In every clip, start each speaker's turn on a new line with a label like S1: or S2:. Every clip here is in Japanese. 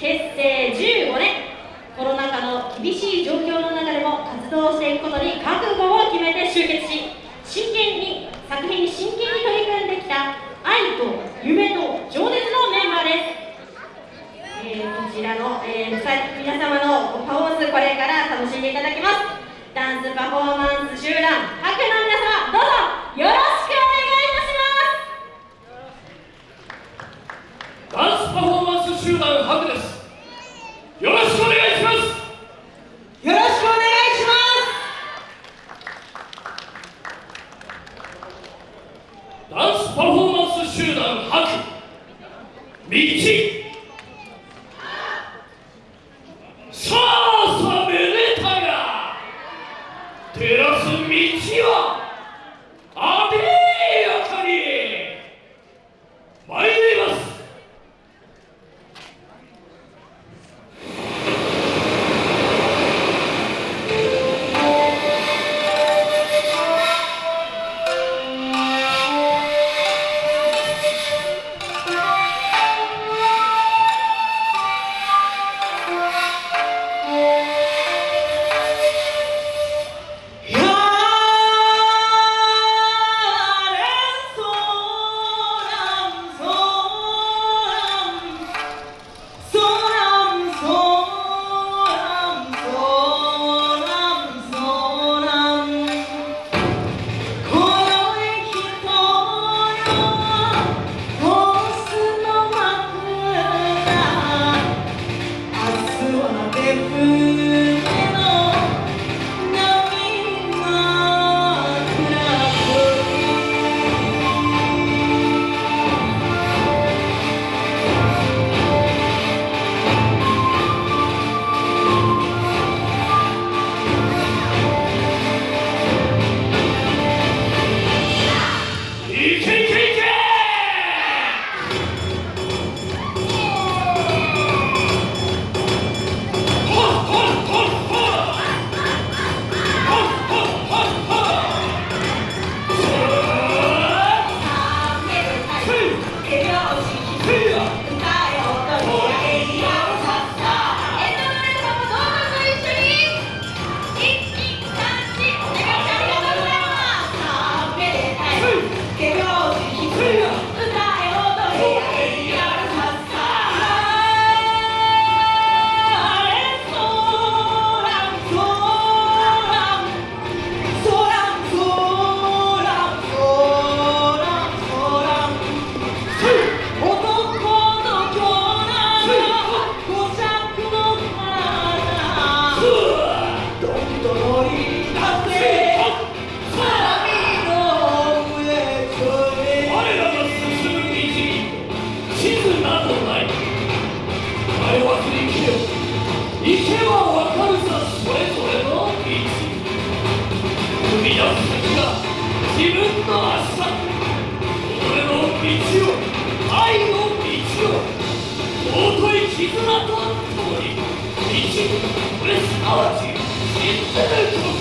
S1: 結成15年。コロナ禍の厳しい状況の中でも活動していくことに覚悟を決めて集結し真剣に作品に真剣に取り組んできた愛と夢と情熱のメンバーです、えー、こちらの、えー、皆様のパフォーマンスこれから楽しんでいただきます。ダンスパフォーマンス集団白の皆様どうぞ。よろしくお願いいたします。
S2: ダンスパフォーマンス集団ハグです。よろしくお願いします。よ
S3: ろしくお願いしま
S2: す。ダンスパフォーマンス集団絆と共に一直レスアーチエンテルト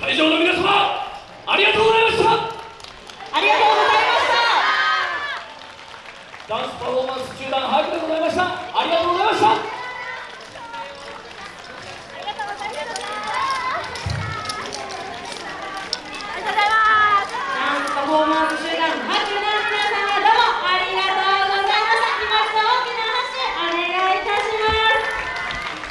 S2: 会場の皆様ありがとうございました。あ
S1: りがとうございまし
S2: た。ダンスパフォーマンス中断早くでございました。ありがとうございました。